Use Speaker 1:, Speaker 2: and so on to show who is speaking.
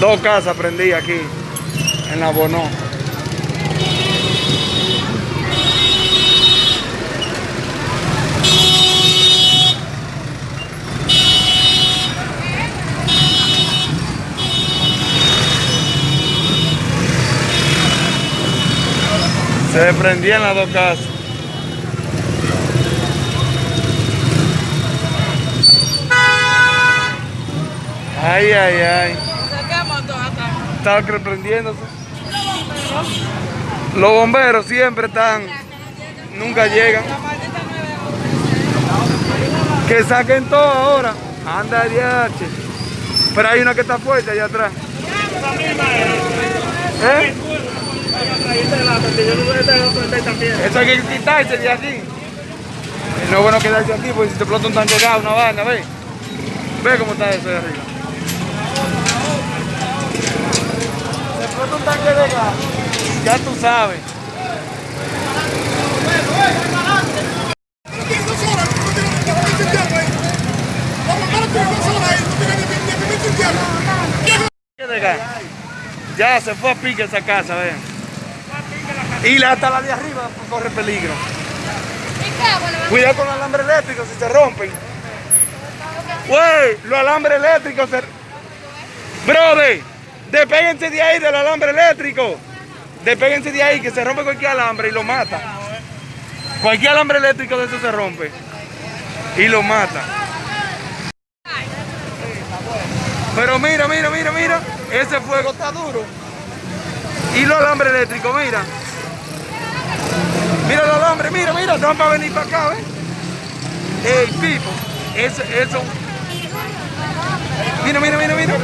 Speaker 1: Dos casas prendí aquí, en la Bonó. Se prendían las dos casas. Ay, ay, ay. Está prendiéndose. Los bomberos siempre están, nunca llegan. Que saquen todo ahora. Anda DH. Pero hay una que está fuerte allá atrás. ¿Eh? Eso hay que quitarse de aquí. No es bueno quedarse aquí porque si te explota un tanque gas, una vaina, ve. Ve cómo está eso de arriba. Se explota un tanque de gas. Ya tú sabes. Ya se fue a pique esa casa, vean. Y hasta la de arriba corre peligro. Cuidado con los alambres eléctricos si se rompen. Güey, los alambres eléctricos se... Brother, despéguense de ahí del alambre eléctrico. Despéguense de ahí que se rompe cualquier alambre y lo mata. Cualquier alambre eléctrico de eso se rompe. Y lo mata. Pero mira, mira, mira, mira. Ese fuego está duro. Y los alambres eléctricos, mira. Mira el alambre, mira, mira, no para venir para acá, ¿ves? Ey, Pipo, eso, eso. Mira, mira, mira, mira.